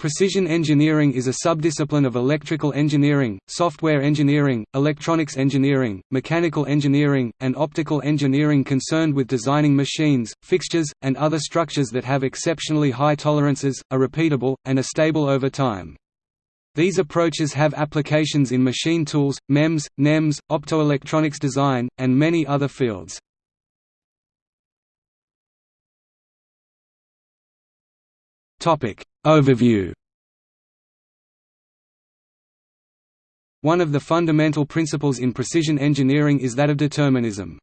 Precision engineering is a subdiscipline of electrical engineering, software engineering, electronics engineering, mechanical engineering, and optical engineering concerned with designing machines, fixtures, and other structures that have exceptionally high tolerances, are repeatable, and are stable over time. These approaches have applications in machine tools, MEMS, NEMS, optoelectronics design, and many other fields. Topic Overview One of the fundamental principles in precision engineering is that of determinism.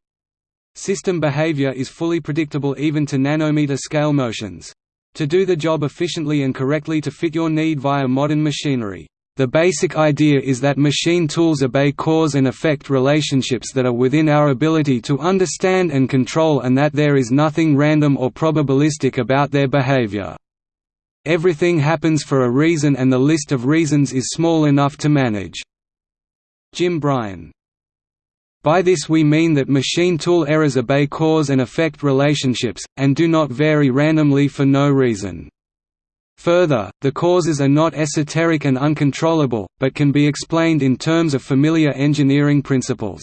System behavior is fully predictable even to nanometer scale motions. To do the job efficiently and correctly to fit your need via modern machinery. The basic idea is that machine tools obey cause and effect relationships that are within our ability to understand and control and that there is nothing random or probabilistic about their behavior. Everything happens for a reason and the list of reasons is small enough to manage. Jim Bryan by this we mean that machine tool errors obey cause and effect relationships, and do not vary randomly for no reason. Further, the causes are not esoteric and uncontrollable, but can be explained in terms of familiar engineering principles.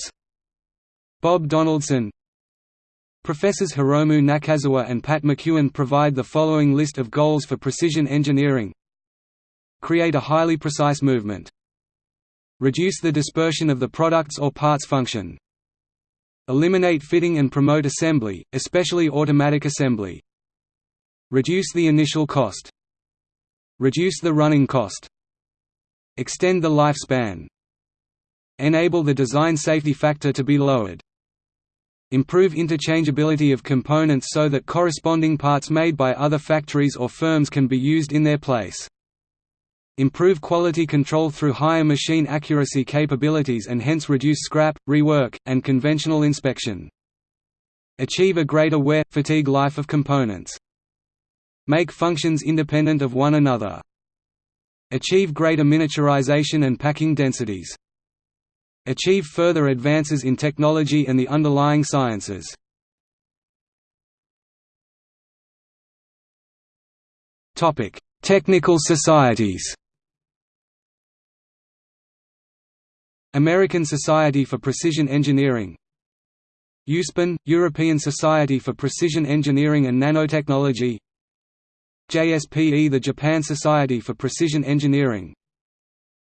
Bob Donaldson, Professors Hiromu Nakazawa and Pat McKeown provide the following list of goals for precision engineering Create a highly precise movement. Reduce the dispersion of the products or parts function. Eliminate fitting and promote assembly, especially automatic assembly. Reduce the initial cost. Reduce the running cost. Extend the lifespan. Enable the design safety factor to be lowered. Improve interchangeability of components so that corresponding parts made by other factories or firms can be used in their place. Improve quality control through higher machine accuracy capabilities and hence reduce scrap, rework, and conventional inspection. Achieve a greater wear, fatigue life of components. Make functions independent of one another. Achieve greater miniaturization and packing densities achieve further advances in technology and the underlying sciences. Technical societies. American Society for Precision Engineering. euspen – European Society for Precision Engineering and Nanotechnology. JSPE – the Japan Society for Precision Engineering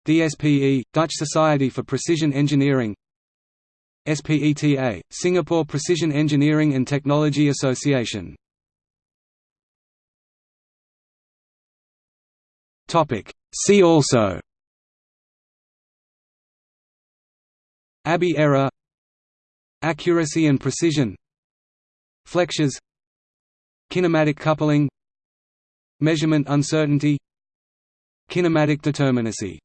DSPE, Dutch Society for Precision Engineering SPETA, Singapore Precision Engineering and Technology Association See also Abbe error Accuracy and precision Flexures Kinematic coupling Measurement uncertainty Kinematic determinacy